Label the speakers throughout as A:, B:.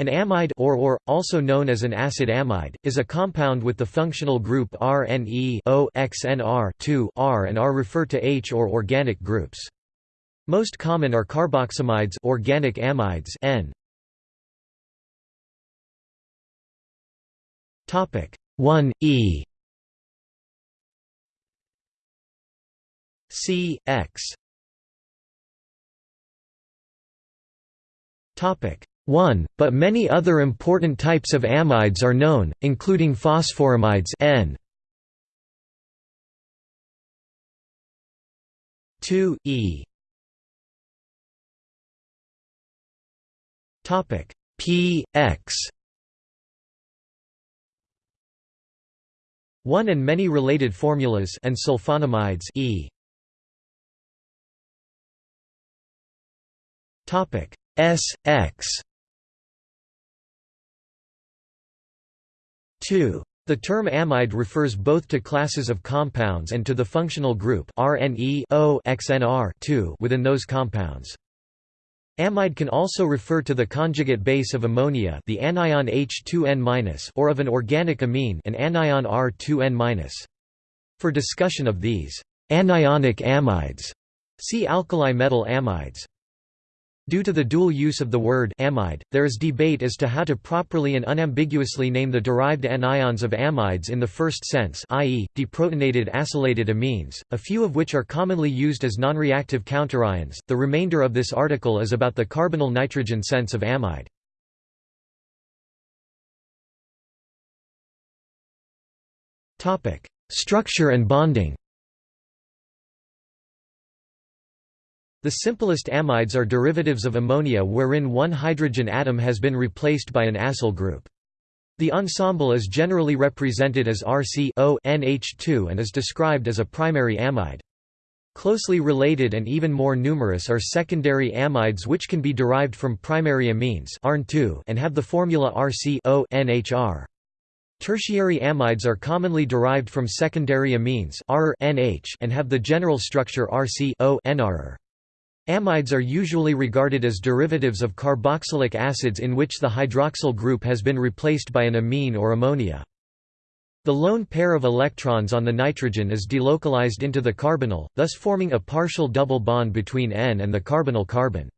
A: An amide or, or, also known as an acid amide, is a compound with the functional group RNE O XNR 2 R and R refer to H or organic groups. Most common are carboxamides organic amides N. Topic 1 E C X Topic 1, but many other important types of amides are known, including phosphoramides N. 2 E. Topic. P X. 1 and many related formulas and sulfonamides E. Topic. S X 2. The term amide refers both to classes of compounds and to the functional group XNR 2 within those compounds. Amide can also refer to the conjugate base of ammonia, the anion H2N- or of an organic amine, an anion R2N-. For discussion of these anionic amides, see alkali metal amides. Due to the dual use of the word amide, there is debate as to how to properly and unambiguously name the derived anions of amides in the first sense i.e., deprotonated acylated amines, a few of which are commonly used as nonreactive counterions. The remainder of this article is about the carbonyl nitrogen sense of amide. Structure and bonding The simplest amides are derivatives of ammonia wherein one hydrogen atom has been replaced by an acyl group. The ensemble is generally represented as RC NH2 and is described as a primary amide. Closely related and even more numerous are secondary amides which can be derived from primary amines and have the formula RC NHR. Tertiary amides are commonly derived from secondary amines and have the general structure RC. Amides are usually regarded as derivatives of carboxylic acids in which the hydroxyl group has been replaced by an amine or ammonia. The lone pair of electrons on the nitrogen is delocalized into the carbonyl, thus forming a partial double bond between N and the carbonyl carbon.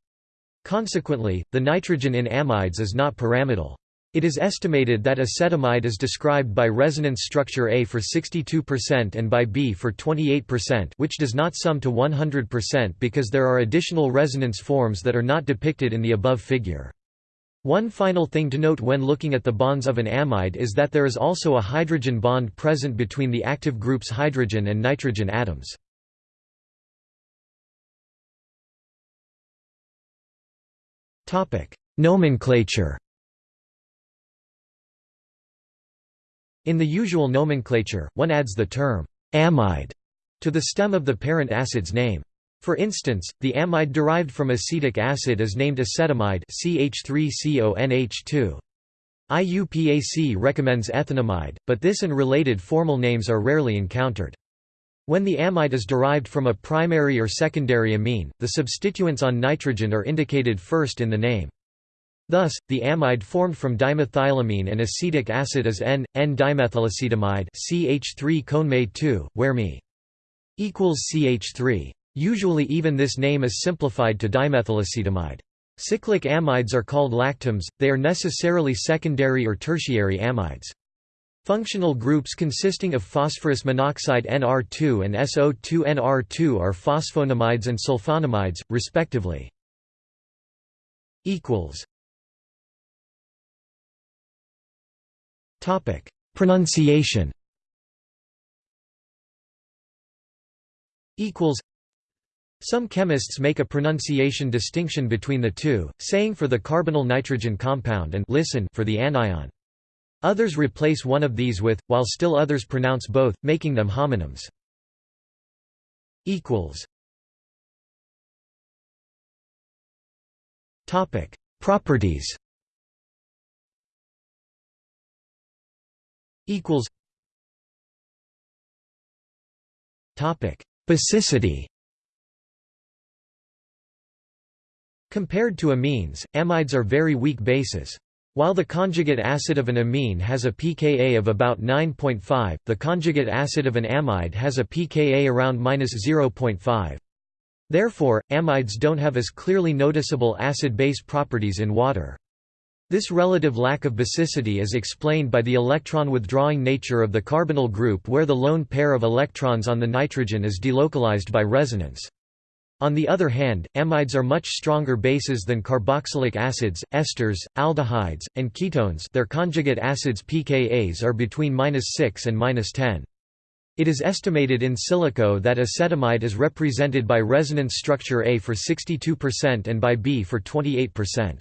A: Consequently, the nitrogen in amides is not pyramidal. It is estimated that acetamide is described by resonance structure A for 62% and by B for 28% which does not sum to 100% because there are additional resonance forms that are not depicted in the above figure. One final thing to note when looking at the bonds of an amide is that there is also a hydrogen bond present between the active group's hydrogen and nitrogen atoms. Nomenclature In the usual nomenclature, one adds the term amide to the stem of the parent acid's name. For instance, the amide derived from acetic acid is named acetamide CH3CONH2. IUPAC recommends ethanamide, but this and related formal names are rarely encountered. When the amide is derived from a primary or secondary amine, the substituents on nitrogen are indicated first in the name. Thus, the amide formed from dimethylamine and acetic acid is N,N-dimethylacetamide CH3 where Me equals CH3. Usually even this name is simplified to dimethylacetamide. Cyclic amides are called lactams, they are necessarily secondary or tertiary amides. Functional groups consisting of phosphorus monoxide NR2 and SO2-NR2 are phosphonamides and sulfonamides, respectively. Topic: Pronunciation. Equals. Some chemists make a pronunciation distinction between the two, saying for the carbonyl nitrogen compound and listen for the anion. Others replace one of these with, while still others pronounce both, making them homonyms. Equals. Topic: Properties. Equals topic basicity compared to amines amides are very weak bases While the conjugate acid of an amine has a pKa of about 9.5, the conjugate acid of an amide has a pKa around 0.5. Therefore, amides don't have as clearly noticeable acid-base properties in water. This relative lack of basicity is explained by the electron-withdrawing nature of the carbonyl group where the lone pair of electrons on the nitrogen is delocalized by resonance. On the other hand, amides are much stronger bases than carboxylic acids, esters, aldehydes, and ketones their conjugate acids pKa's are between 6 and 10. It is estimated in silico that acetamide is represented by resonance structure A for 62% and by B for 28%.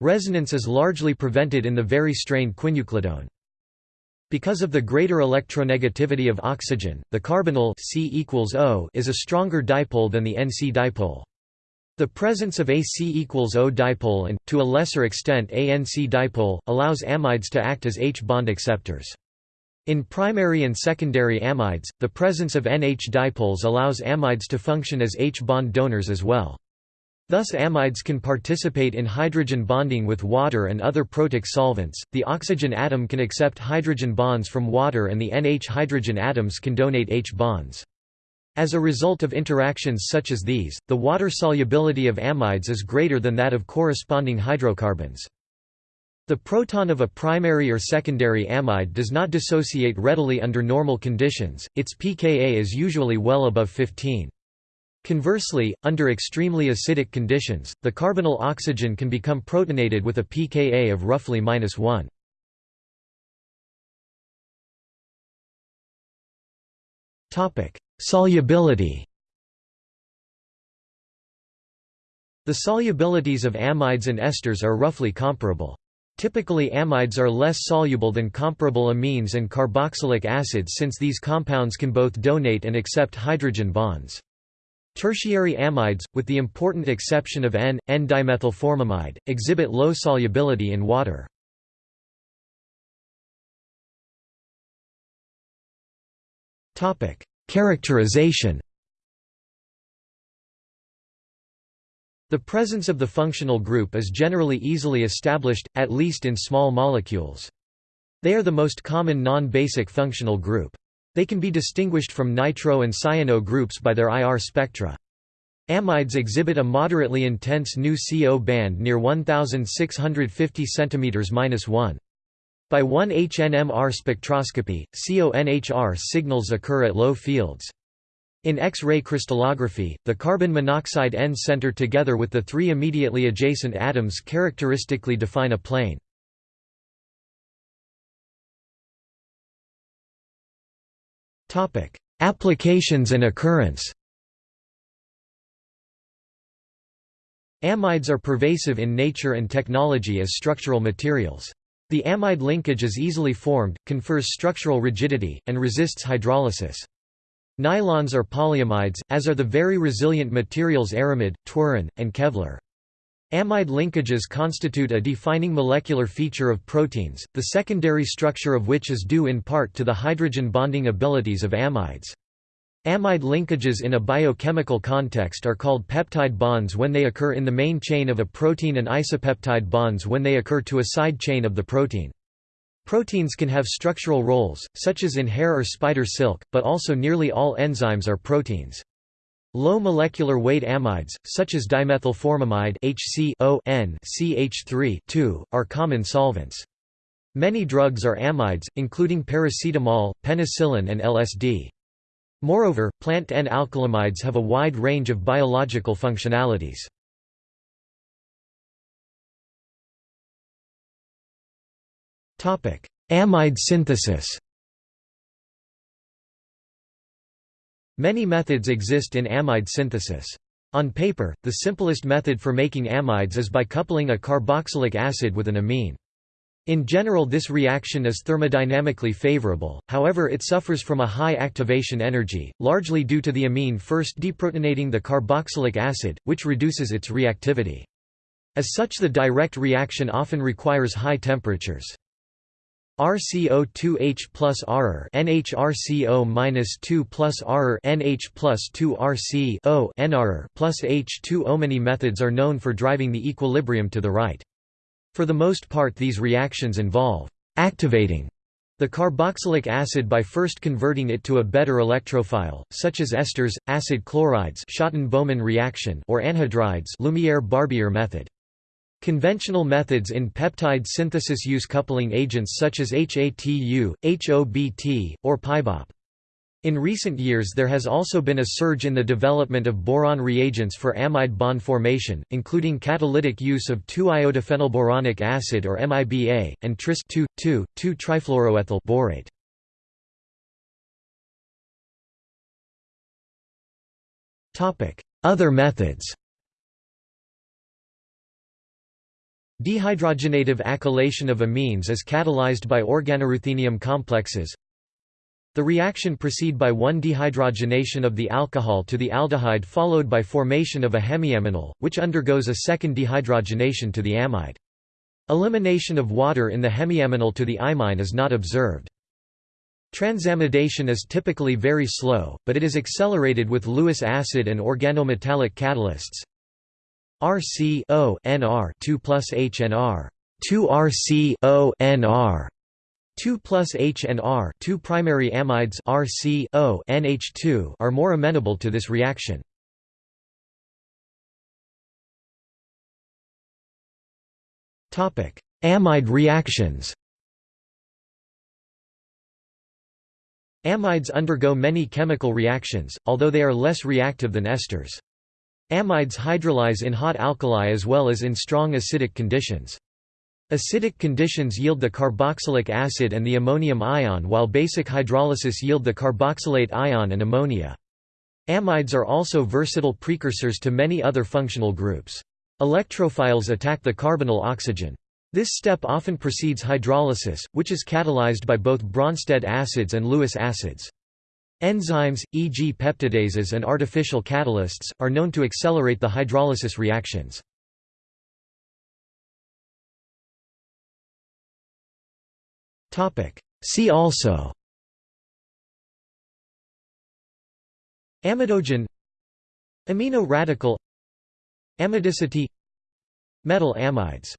A: Resonance is largely prevented in the very strained quinuclidone. Because of the greater electronegativity of oxygen, the carbonyl C O is a stronger dipole than the NC dipole. The presence of a C equals O dipole and, to a lesser extent a NC dipole, allows amides to act as H-bond acceptors. In primary and secondary amides, the presence of NH dipoles allows amides to function as H-bond donors as well. Thus amides can participate in hydrogen bonding with water and other protic solvents. The oxygen atom can accept hydrogen bonds from water and the NH hydrogen atoms can donate H bonds. As a result of interactions such as these, the water solubility of amides is greater than that of corresponding hydrocarbons. The proton of a primary or secondary amide does not dissociate readily under normal conditions, its pKa is usually well above 15. Conversely, under extremely acidic conditions, the carbonyl oxygen can become protonated with a pKa of roughly -1. Topic: Solubility. The solubilities of amides and esters are roughly comparable. Typically amides are less soluble than comparable amines and carboxylic acids since these compounds can both donate and accept hydrogen bonds. Tertiary amides, with the important exception of N, N-dimethylformamide, exhibit low solubility in water. Characterization The presence of the functional group is generally easily established, at least in small molecules. They are the most common non-basic functional group. They can be distinguished from nitro and cyano groups by their IR spectra. Amides exhibit a moderately intense nu CO band near 1650 cm-1. By 1-HNMR spectroscopy, CONHR signals occur at low fields. In X-ray crystallography, the carbon monoxide N center together with the three immediately adjacent atoms characteristically define a plane. Applications and occurrence Amides are pervasive in nature and technology as structural materials. The amide linkage is easily formed, confers structural rigidity, and resists hydrolysis. Nylons are polyamides, as are the very resilient materials aramid, Twaron, and Kevlar. Amide linkages constitute a defining molecular feature of proteins, the secondary structure of which is due in part to the hydrogen bonding abilities of amides. Amide linkages in a biochemical context are called peptide bonds when they occur in the main chain of a protein and isopeptide bonds when they occur to a side chain of the protein. Proteins can have structural roles, such as in hair or spider silk, but also nearly all enzymes are proteins. Low molecular weight amides, such as dimethylformamide HCO CH3 are common solvents. Many drugs are amides, including paracetamol, penicillin and LSD. Moreover, plant N-alkylamides have a wide range of biological functionalities. Amide synthesis Many methods exist in amide synthesis. On paper, the simplest method for making amides is by coupling a carboxylic acid with an amine. In general this reaction is thermodynamically favorable, however it suffers from a high activation energy, largely due to the amine first deprotonating the carboxylic acid, which reduces its reactivity. As such the direct reaction often requires high temperatures. RCO2H plus R NHRCO minus 2 plus R NH plus 2 RC O NR plus H2O. Many methods are known for driving the equilibrium to the right. For the most part these reactions involve activating the carboxylic acid by first converting it to a better electrophile, such as esters, acid chlorides Schotten-Baumann reaction or anhydrides Lumiere-Barbier method. Conventional methods in peptide synthesis use coupling agents such as HATU, HOBT, or PyBOP. In recent years there has also been a surge in the development of boron reagents for amide bond formation, including catalytic use of 2-iodophenylboronic acid or MIBA, and tris-2,2,2-trifluoroethyl borate. Other methods Dehydrogenative acylation of amines is catalyzed by organoruthenium complexes, the reaction proceed by one dehydrogenation of the alcohol to the aldehyde followed by formation of a hemiaminal, which undergoes a second dehydrogenation to the amide. Elimination of water in the hemiaminal to the imine is not observed. Transamidation is typically very slow, but it is accelerated with Lewis acid and organometallic catalysts. RC O NR 2 plus HNR 2 RC O NR 2 plus H and R 2 primary amides RC O NH2 are more amenable to this reaction. Topic: Amide reactions. Amides undergo many chemical reactions, although they are less reactive than esters. Amides hydrolyze in hot alkali as well as in strong acidic conditions. Acidic conditions yield the carboxylic acid and the ammonium ion while basic hydrolysis yield the carboxylate ion and ammonia. Amides are also versatile precursors to many other functional groups. Electrophiles attack the carbonyl oxygen. This step often precedes hydrolysis, which is catalyzed by both Bronsted acids and Lewis acids. Enzymes, e.g. peptidases and artificial catalysts, are known to accelerate the hydrolysis reactions. See also Amidogen Amino radical Amidicity Metal amides